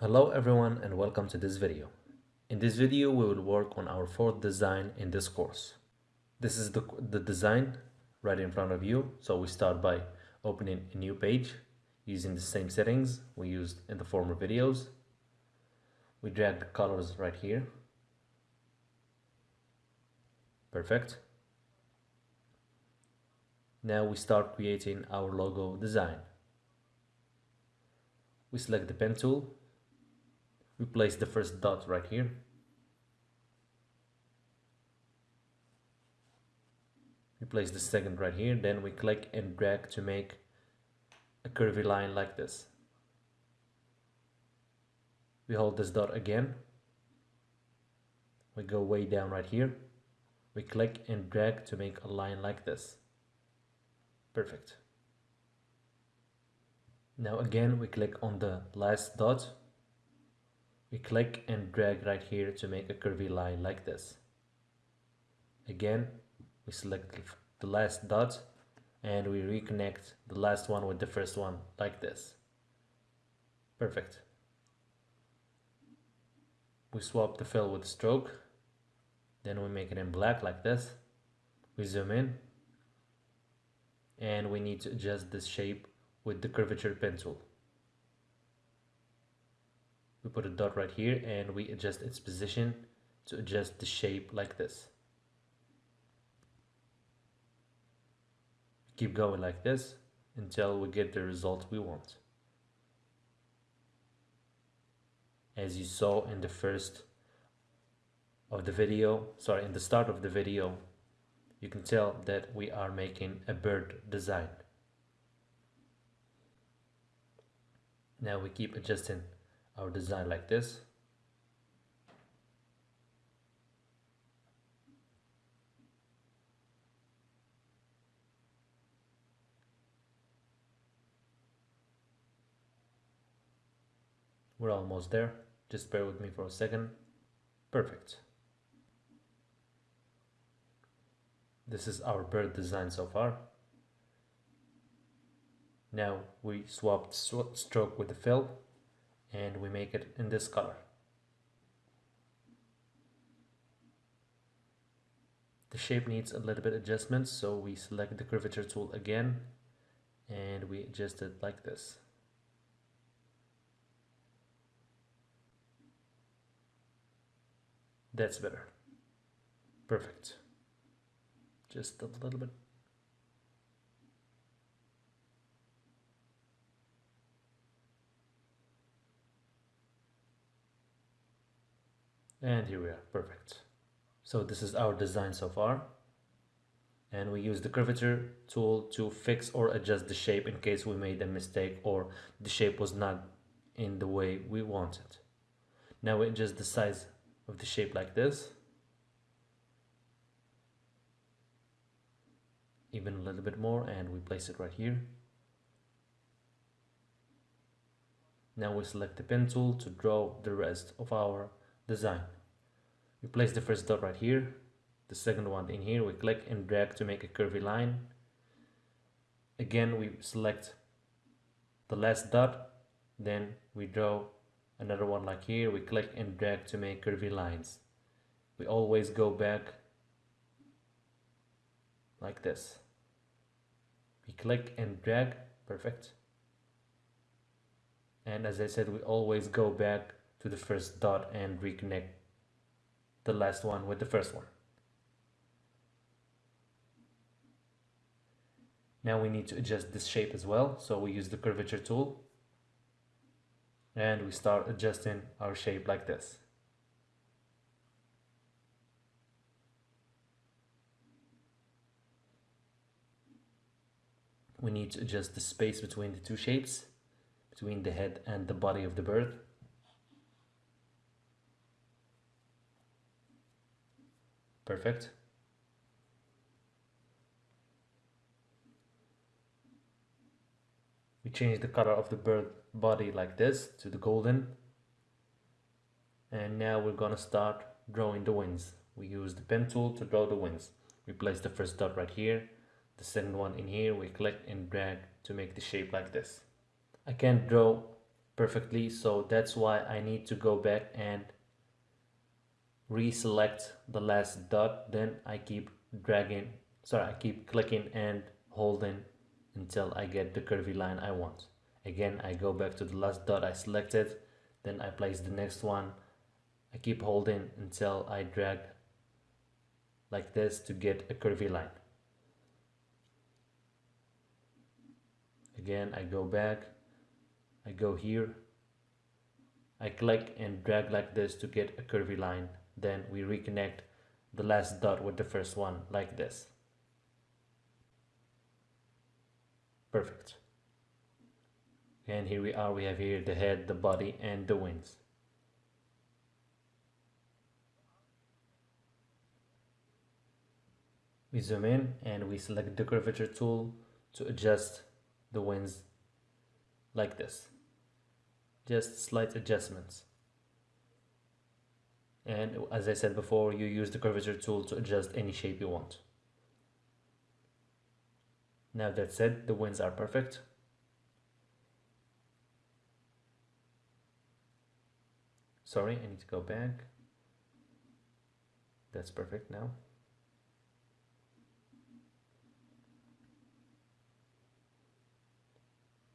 Hello everyone and welcome to this video. In this video we will work on our fourth design in this course. This is the, the design right in front of you. So we start by opening a new page using the same settings we used in the former videos. We drag the colors right here. Perfect. Now we start creating our logo design. We select the pen tool. We place the first dot right here. We place the second right here. Then we click and drag to make a curvy line like this. We hold this dot again. We go way down right here. We click and drag to make a line like this. Perfect. Now again we click on the last dot. We click and drag right here to make a curvy line like this. Again we select the last dot and we reconnect the last one with the first one like this. Perfect. We swap the fill with stroke. Then we make it in black like this. We zoom in and we need to adjust this shape with the curvature pen tool. We put a dot right here and we adjust its position to adjust the shape like this. Keep going like this until we get the result we want. As you saw in the first of the video, sorry, in the start of the video, you can tell that we are making a bird design. Now we keep adjusting our design like this. We're almost there. Just bear with me for a second. Perfect. This is our bird design so far. Now we swap stroke with the fill and we make it in this color. The shape needs a little bit adjustment so we select the curvature tool again and we adjust it like this. That's better. Perfect just a little bit. And here we are, perfect. So this is our design so far. And we use the curvature tool to fix or adjust the shape in case we made a mistake or the shape was not in the way we wanted. Now we adjust the size of the shape like this. even a little bit more and we place it right here. Now we select the pen tool to draw the rest of our design. We place the first dot right here, the second one in here, we click and drag to make a curvy line. Again we select the last dot, then we draw another one like here, we click and drag to make curvy lines. We always go back like this we click and drag perfect and as I said we always go back to the first dot and reconnect the last one with the first one. Now we need to adjust this shape as well so we use the curvature tool. And we start adjusting our shape like this. We need to adjust the space between the two shapes between the head and the body of the bird perfect. We change the color of the bird body like this to the golden. And now we're gonna start drawing the wings. We use the pen tool to draw the wings. We place the first dot right here the second one in here. We click and drag to make the shape like this. I can't draw perfectly so that's why I need to go back and reselect the last dot then I keep dragging sorry I keep clicking and holding until I get the curvy line I want. Again I go back to the last dot I selected then I place the next one. I keep holding until I drag like this to get a curvy line. Again I go back I go here. I click and drag like this to get a curvy line then we reconnect the last dot with the first one like this. Perfect. And here we are we have here the head the body and the wings. We zoom in and we select the curvature tool to adjust the wings like this. Just slight adjustments and as I said before you use the curvature tool to adjust any shape you want. Now that said the wings are perfect. Sorry I need to go back. That's perfect now.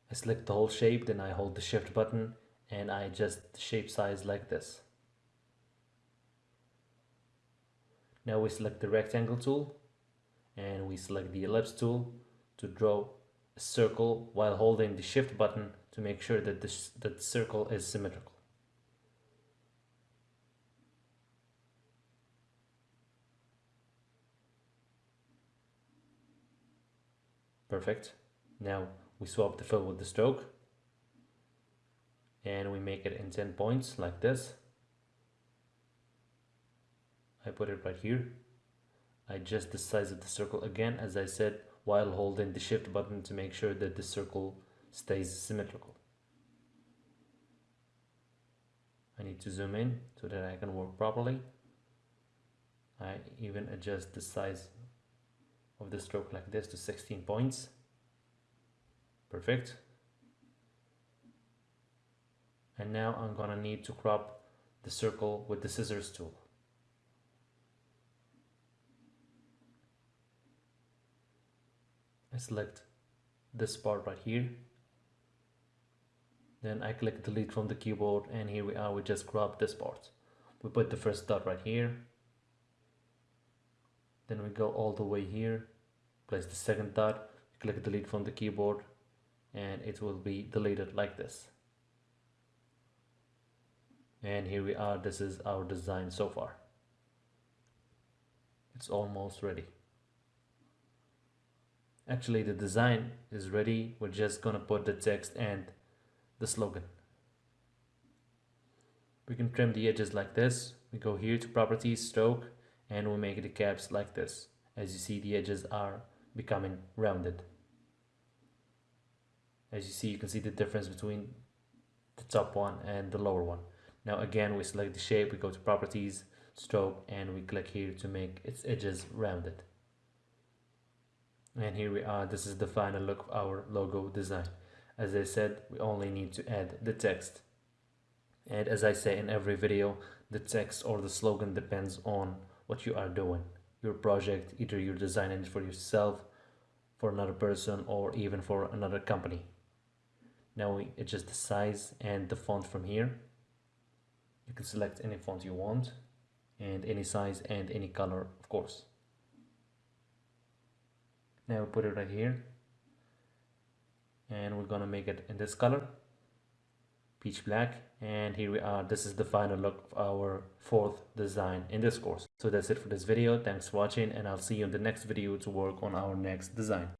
I select the whole shape then I hold the shift button and I adjust the shape size like this Now we select the rectangle tool and we select the ellipse tool to draw a circle while holding the shift button to make sure that this that the circle is symmetrical. Perfect. Now we swap the fill with the stroke and we make it in 10 points like this. I put it right here. I adjust the size of the circle again as I said while holding the shift button to make sure that the circle stays symmetrical. I need to zoom in so that I can work properly. I even adjust the size of the stroke like this to 16 points. Perfect. And now I'm gonna need to crop the circle with the scissors tool. I select this part right here. Then I click delete from the keyboard and here we are we just grab this part. We put the first dot right here. Then we go all the way here place the second dot click delete from the keyboard and it will be deleted like this. And here we are this is our design so far. It's almost ready actually the design is ready. We're just gonna put the text and the slogan. We can trim the edges like this. We go here to properties stroke and we make the caps like this. As you see the edges are becoming rounded. As you see you can see the difference between the top one and the lower one. Now again we select the shape. We go to properties stroke and we click here to make its edges rounded and here we are. This is the final look of our logo design. As I said we only need to add the text. And as I say in every video the text or the slogan depends on what you are doing. Your project either you're designing it for yourself for another person or even for another company. Now we adjust the size and the font from here. You can select any font you want and any size and any color of course now we put it right here. And we're gonna make it in this color. Peach black. And here we are. This is the final look of our fourth design in this course. So that's it for this video. Thanks for watching and i'll see you in the next video to work on our next design